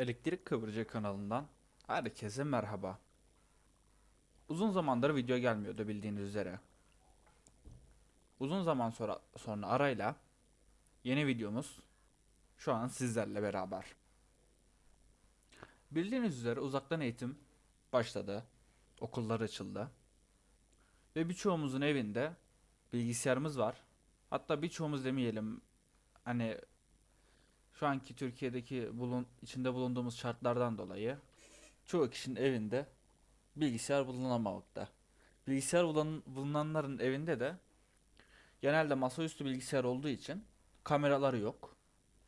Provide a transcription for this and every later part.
Elektrik Kıvırcığı kanalından herkese merhaba. Uzun zamandır video gelmiyordu bildiğiniz üzere. Uzun zaman sonra, sonra arayla yeni videomuz şu an sizlerle beraber. Bildiğiniz üzere uzaktan eğitim başladı. Okullar açıldı. Ve birçoğumuzun evinde bilgisayarımız var. Hatta birçoğumuz demeyelim hani şu anki Türkiye'deki bulun, içinde bulunduğumuz şartlardan dolayı çoğu kişinin evinde bilgisayar bulunamamakta. Bilgisayar bulun, bulunanların evinde de genelde masaüstü bilgisayar olduğu için kameraları yok.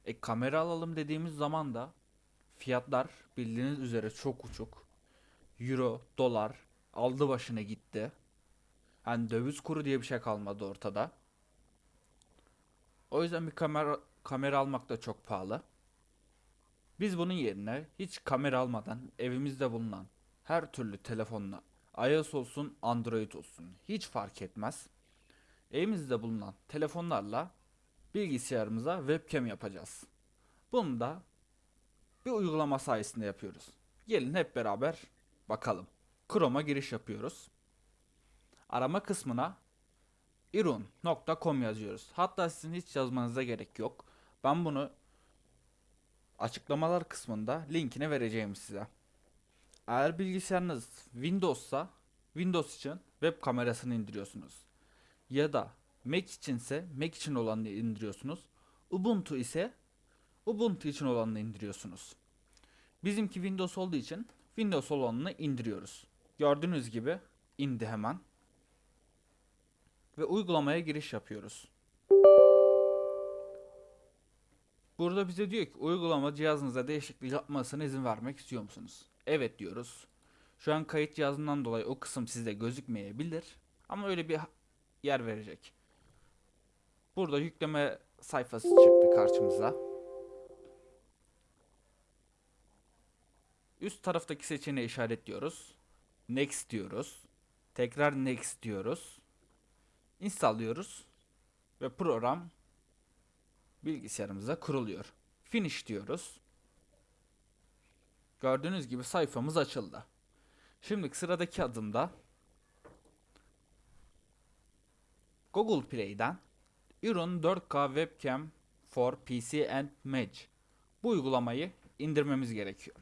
E kamera alalım dediğimiz zaman da fiyatlar bildiğiniz üzere çok uçuk. Euro, dolar aldı başına gitti. Hani döviz kuru diye bir şey kalmadı ortada. O yüzden bir kamera kamera almak da çok pahalı. Biz bunun yerine hiç kamera almadan evimizde bulunan her türlü telefonla iOS olsun Android olsun hiç fark etmez. Evimizde bulunan telefonlarla bilgisayarımıza webcam yapacağız. Bunu da bir uygulama sayesinde yapıyoruz. Gelin hep beraber bakalım. Chrome'a giriş yapıyoruz. Arama kısmına irun.com yazıyoruz. Hatta sizin hiç yazmanıza gerek yok. Ben bunu açıklamalar kısmında linkini vereceğim size. Eğer bilgisayarınız Windows'sa Windows için web kamerasını indiriyorsunuz. Ya da Mac içinse Mac için olanını indiriyorsunuz. Ubuntu ise Ubuntu için olanını indiriyorsunuz. Bizimki Windows olduğu için Windows olanını indiriyoruz. Gördüğünüz gibi indi hemen. Ve uygulamaya giriş yapıyoruz. Burada bize diyor ki uygulama cihazınıza değişiklik yapmasına izin vermek istiyor musunuz? Evet diyoruz. Şu an kayıt cihazından dolayı o kısım sizde gözükmeyebilir. Ama öyle bir yer verecek. Burada yükleme sayfası çıktı karşımıza. Üst taraftaki seçeneği işaretliyoruz. Next diyoruz. Tekrar next diyoruz. Install diyoruz. Ve program bilgisayarımıza kuruluyor. Finish diyoruz. Gördüğünüz gibi sayfamız açıldı. Şimdi sıradaki adımda Google Play'den Iron 4K Webcam for PC and Mac bu uygulamayı indirmemiz gerekiyor.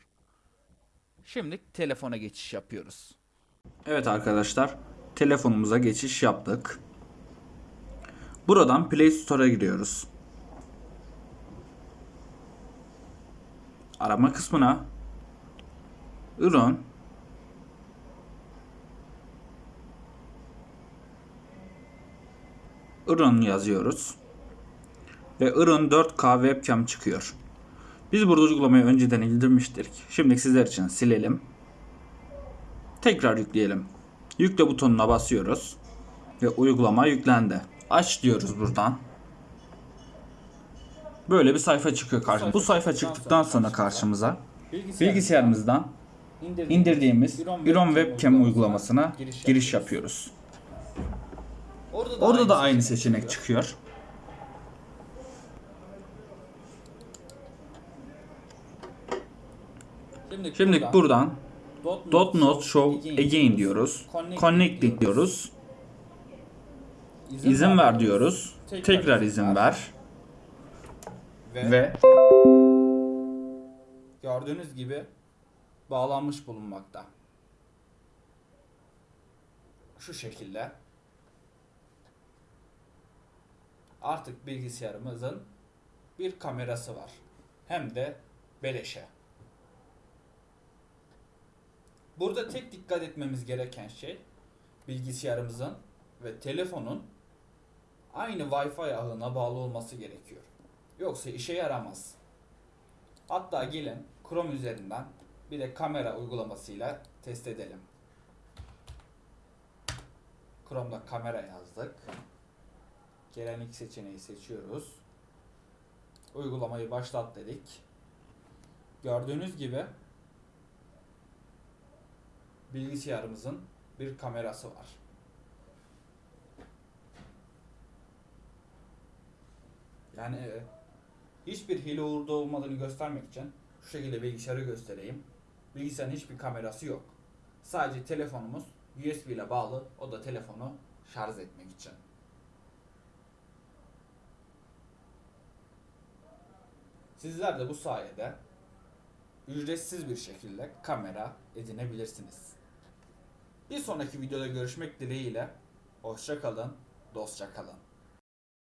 Şimdi telefona geçiş yapıyoruz. Evet arkadaşlar, telefonumuza geçiş yaptık. Buradan Play Store'a giriyoruz. Arama kısmına ürün ürün yazıyoruz. Ve ürün 4K webcam çıkıyor. Biz burada uygulamayı önceden indirmiştik. Şimdi sizler için silelim. Tekrar yükleyelim. Yükle butonuna basıyoruz. Ve uygulama yüklendi. Aç diyoruz buradan. Böyle bir sayfa çıkıyor karşımıza. Bu sayfa çıktıktan sonra karşımıza bilgisayarımızdan indirdiğimiz Iron Webcam uygulamasına giriş yapıyoruz. Orada da aynı seçenek çıkıyor. Şimdi buradan Dot not show again diyoruz. Connecting diyoruz. İzin ver diyoruz. Tekrar izin ver. Ve gördüğünüz gibi bağlanmış bulunmakta. Şu şekilde. Artık bilgisayarımızın bir kamerası var. Hem de beleşe. Burada tek dikkat etmemiz gereken şey bilgisayarımızın ve telefonun aynı Wi-Fi ağına bağlı olması gerekiyor. Yoksa işe yaramaz. Hatta gelin Chrome üzerinden bir de kamera uygulamasıyla test edelim. Chrome'da kamera yazdık. Gelen ilk seçeneği seçiyoruz. Uygulamayı başlat dedik. Gördüğünüz gibi bilgisayarımızın bir kamerası var. Yani e, hiçbir hile uğurda olmadığını göstermek için şu şekilde bilgisayarı göstereyim. Bilgisayarın hiçbir kamerası yok. Sadece telefonumuz USB ile bağlı. O da telefonu şarj etmek için. Sizler de bu sayede ücretsiz bir şekilde kamera edinebilirsiniz. Bir sonraki videoda görüşmek dileğiyle. Hoşça kalın, dostça kalın.